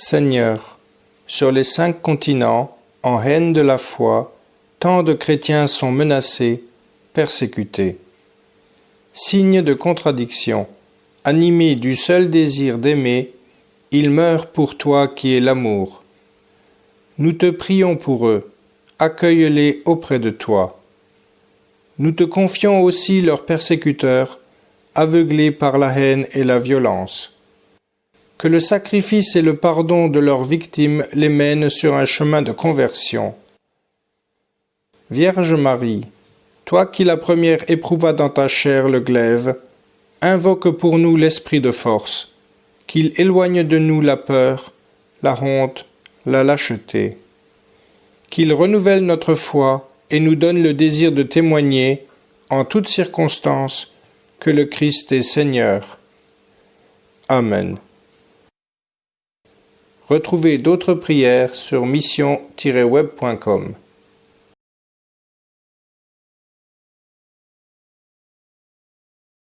Seigneur, sur les cinq continents, en haine de la foi, tant de chrétiens sont menacés, persécutés. Signe de contradiction, animés du seul désir d'aimer, ils meurent pour toi qui es l'amour. Nous te prions pour eux, accueille-les auprès de toi. Nous te confions aussi leurs persécuteurs, aveuglés par la haine et la violence. Que le sacrifice et le pardon de leurs victimes les mènent sur un chemin de conversion. Vierge Marie, toi qui la première éprouva dans ta chair le glaive, invoque pour nous l'esprit de force, qu'il éloigne de nous la peur, la honte, la lâcheté, qu'il renouvelle notre foi et nous donne le désir de témoigner, en toutes circonstances, que le Christ est Seigneur. Amen. Retrouvez d'autres prières sur mission-web.com.